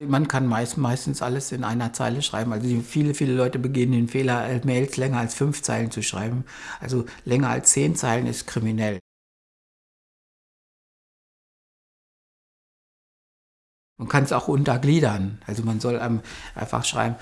Man kann meist, meistens alles in einer Zeile schreiben. Also viele, viele Leute begehen den Fehler, Mails länger als fünf Zeilen zu schreiben. Also länger als zehn Zeilen ist kriminell. Man kann es auch untergliedern. Also man soll einfach schreiben,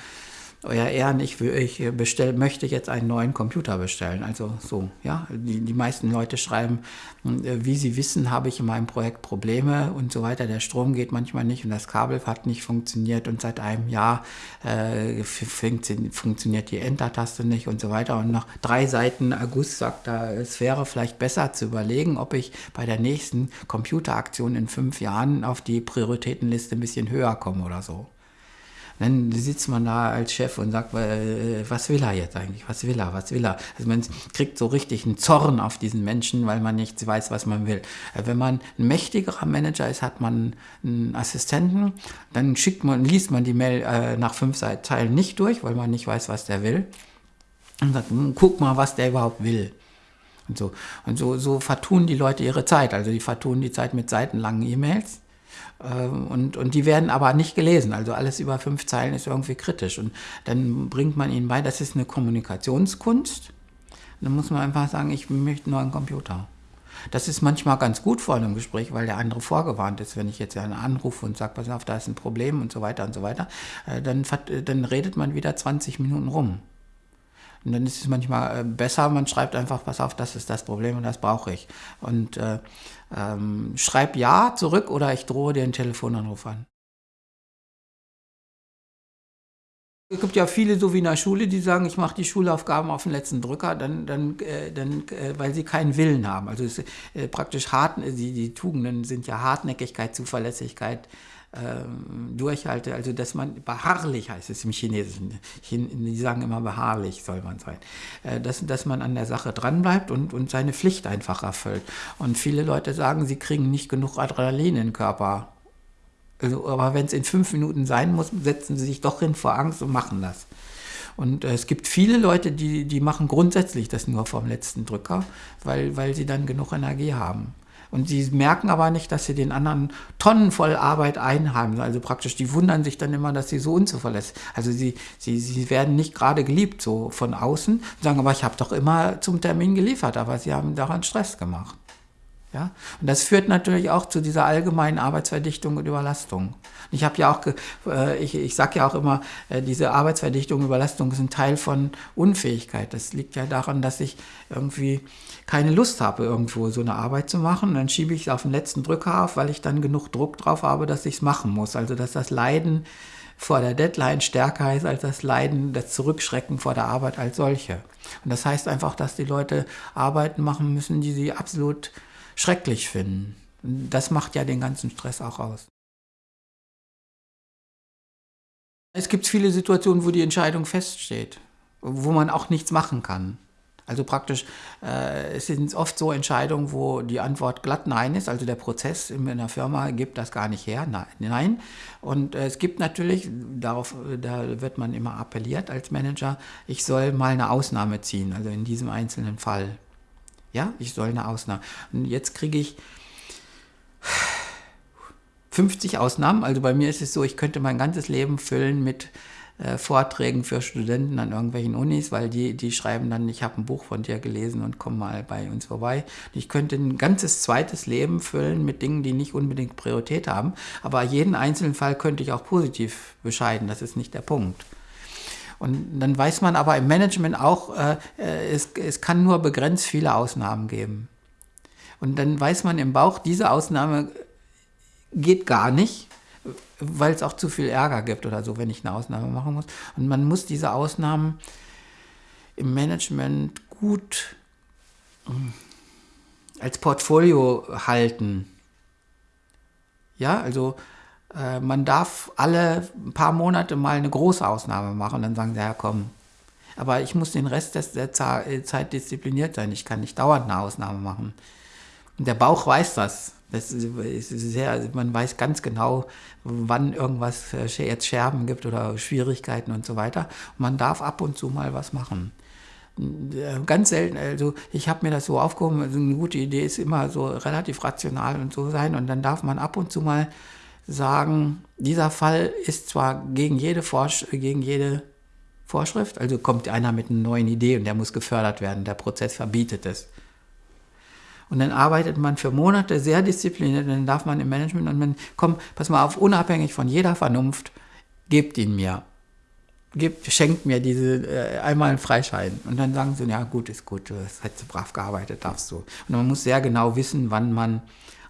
euer Ehren, ich, ich bestell, möchte jetzt einen neuen Computer bestellen. Also so, ja. Die, die meisten Leute schreiben, äh, wie sie wissen, habe ich in meinem Projekt Probleme und so weiter. Der Strom geht manchmal nicht und das Kabel hat nicht funktioniert und seit einem Jahr äh, funktioniert die Enter-Taste nicht und so weiter. Und nach drei Seiten August sagt er, es wäre vielleicht besser zu überlegen, ob ich bei der nächsten Computeraktion in fünf Jahren auf die Prioritätenliste ein bisschen höher komme oder so dann sitzt man da als Chef und sagt, äh, was will er jetzt eigentlich? Was will er? Was will er? Also man kriegt so richtig einen Zorn auf diesen Menschen, weil man nicht weiß, was man will. Äh, wenn man ein mächtigerer Manager ist, hat man einen Assistenten, dann schickt man, liest man die Mail äh, nach fünf Teilen nicht durch, weil man nicht weiß, was der will. Und sagt, hm, guck mal, was der überhaupt will. Und so, und so, so vertun die Leute ihre Zeit. Also die vertun die Zeit mit seitenlangen E-Mails und, und die werden aber nicht gelesen. Also alles über fünf Zeilen ist irgendwie kritisch. Und dann bringt man ihnen bei, das ist eine Kommunikationskunst. Dann muss man einfach sagen, ich möchte nur einen Computer. Das ist manchmal ganz gut vor einem Gespräch, weil der andere vorgewarnt ist. Wenn ich jetzt einen anrufe und sage, pass auf, da ist ein Problem und so weiter und so weiter, äh, dann, dann redet man wieder 20 Minuten rum. Und dann ist es manchmal äh, besser, man schreibt einfach, pass auf, das ist das Problem und das brauche ich. Und äh, ähm, schreib ja zurück oder ich drohe dir einen Telefonanruf an. Es gibt ja viele, so wie in der Schule, die sagen, ich mache die Schulaufgaben auf den letzten Drücker, dann, dann, äh, dann, äh, weil sie keinen Willen haben. Also es, äh, praktisch hart, die, die Tugenden sind ja Hartnäckigkeit, Zuverlässigkeit, durchhalte, also dass man beharrlich heißt es im Chinesischen, die sagen immer beharrlich soll man sein, äh, dass, dass man an der Sache dranbleibt und, und seine Pflicht einfach erfüllt. Und viele Leute sagen, sie kriegen nicht genug Adrenalin in den Körper. Also, aber wenn es in fünf Minuten sein muss, setzen sie sich doch hin vor Angst und machen das. Und äh, es gibt viele Leute, die, die machen grundsätzlich das nur vom letzten Drücker, weil, weil sie dann genug Energie haben. Und sie merken aber nicht, dass sie den anderen Tonnen voll Arbeit einhaben. Also praktisch, die wundern sich dann immer, dass sie so unzuverlässig Also sie, sie, sie werden nicht gerade geliebt so von außen, sagen, aber ich habe doch immer zum Termin geliefert, aber sie haben daran Stress gemacht. Ja? Und das führt natürlich auch zu dieser allgemeinen Arbeitsverdichtung und Überlastung. Ich habe ja auch, äh, ich, ich sage ja auch immer, äh, diese Arbeitsverdichtung und Überlastung ein Teil von Unfähigkeit. Das liegt ja daran, dass ich irgendwie keine Lust habe, irgendwo so eine Arbeit zu machen. Und dann schiebe ich es auf den letzten Drücker auf, weil ich dann genug Druck drauf habe, dass ich es machen muss. Also dass das Leiden vor der Deadline stärker ist als das Leiden, das Zurückschrecken vor der Arbeit als solche. Und das heißt einfach, dass die Leute Arbeiten machen müssen, die sie absolut schrecklich finden. Das macht ja den ganzen Stress auch aus. Es gibt viele Situationen, wo die Entscheidung feststeht, wo man auch nichts machen kann. Also praktisch, äh, es sind oft so Entscheidungen, wo die Antwort glatt Nein ist. Also der Prozess in einer Firma gibt das gar nicht her. Nein. Und äh, es gibt natürlich, darauf, da wird man immer appelliert als Manager, ich soll mal eine Ausnahme ziehen, also in diesem einzelnen Fall. Ja, ich soll eine Ausnahme. Und jetzt kriege ich 50 Ausnahmen. Also bei mir ist es so, ich könnte mein ganzes Leben füllen mit äh, Vorträgen für Studenten an irgendwelchen Unis, weil die, die schreiben dann, ich habe ein Buch von dir gelesen und komm mal bei uns vorbei. Ich könnte ein ganzes zweites Leben füllen mit Dingen, die nicht unbedingt Priorität haben, aber jeden einzelnen Fall könnte ich auch positiv bescheiden, das ist nicht der Punkt. Und dann weiß man aber im Management auch, äh, äh, es, es kann nur begrenzt viele Ausnahmen geben. Und dann weiß man im Bauch, diese Ausnahme geht gar nicht, weil es auch zu viel Ärger gibt oder so, wenn ich eine Ausnahme machen muss. Und man muss diese Ausnahmen im Management gut hm, als Portfolio halten. Ja, also äh, man darf alle paar Monate mal eine große Ausnahme machen. Dann sagen sie, ja komm, aber ich muss den Rest der Zeit diszipliniert sein. Ich kann nicht dauernd eine Ausnahme machen. Und der Bauch weiß das. das ist sehr, man weiß ganz genau, wann irgendwas äh, jetzt Scherben gibt oder Schwierigkeiten und so weiter. Man darf ab und zu mal was machen. Äh, ganz selten, also ich habe mir das so aufgehoben, also eine gute Idee ist immer so relativ rational und so sein und dann darf man ab und zu mal sagen, dieser Fall ist zwar gegen jede, Vorsch gegen jede Vorschrift, also kommt einer mit einer neuen Idee und der muss gefördert werden, der Prozess verbietet es. Und dann arbeitet man für Monate sehr diszipliniert, dann darf man im Management und man, komm, pass mal auf, unabhängig von jeder Vernunft, gebt ihn mir. Gebt, schenkt mir diese äh, einmal einen Freischein. Und dann sagen sie, ja gut, ist gut, du hast brav gearbeitet, darfst du. Und man muss sehr genau wissen, wann man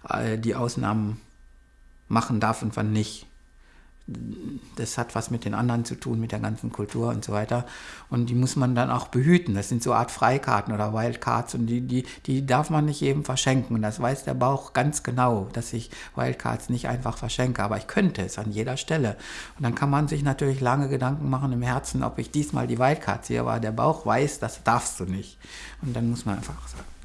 äh, die Ausnahmen machen darf und wann nicht das hat was mit den anderen zu tun, mit der ganzen Kultur und so weiter. Und die muss man dann auch behüten. Das sind so Art Freikarten oder Wildcards und die, die, die darf man nicht jedem verschenken. Und das weiß der Bauch ganz genau, dass ich Wildcards nicht einfach verschenke. Aber ich könnte es an jeder Stelle. Und dann kann man sich natürlich lange Gedanken machen im Herzen, ob ich diesmal die Wildcards sehe, aber der Bauch weiß, das darfst du nicht. Und dann muss man einfach sagen.